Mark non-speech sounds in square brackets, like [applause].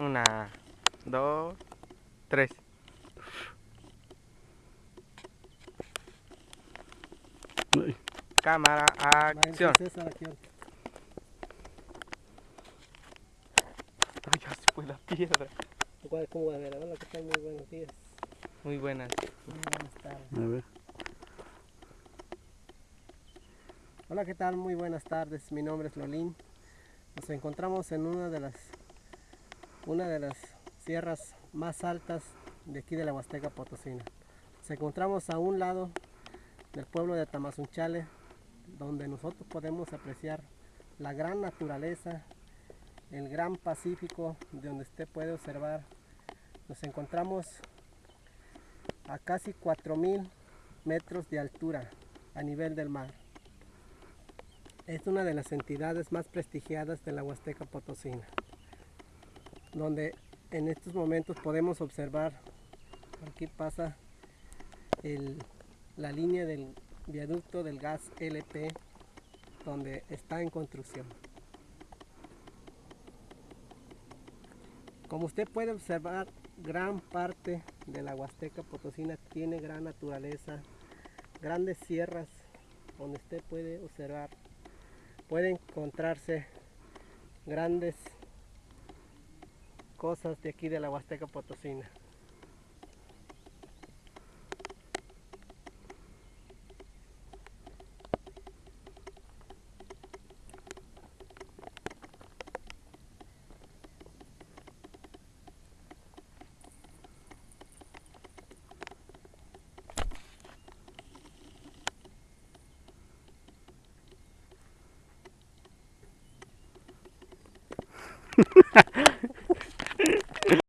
Una, dos, tres. Ay, Cámara, acción. Ay, ya se fue la piedra. Igual, ¿Cómo va a ver? Hola, ¿qué tal? Muy buenos días. Muy buenas. Muy buenas tardes. a ver. Hola, ¿qué tal? Muy buenas tardes. Mi nombre es Lolín. Nos encontramos en una de las una de las sierras más altas de aquí de la Huasteca Potosina. Nos encontramos a un lado del pueblo de Tamazunchale, donde nosotros podemos apreciar la gran naturaleza, el gran Pacífico, de donde usted puede observar. Nos encontramos a casi 4000 metros de altura a nivel del mar. Es una de las entidades más prestigiadas de la Huasteca Potosina, donde en estos momentos podemos observar, aquí pasa el- la línea del viaducto del gas LP, donde está en construcción. Como usted puede observar, gran parte de la Huasteca Potosina tiene gran naturaleza, grandes sierras, donde usted puede observar puede encontrarse grandes cosas de aquí de la Huasteca Potosina. [laughs]